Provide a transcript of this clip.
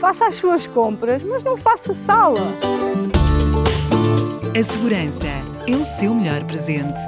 faça as suas compras, mas não faça sala. A segurança é o seu melhor presente.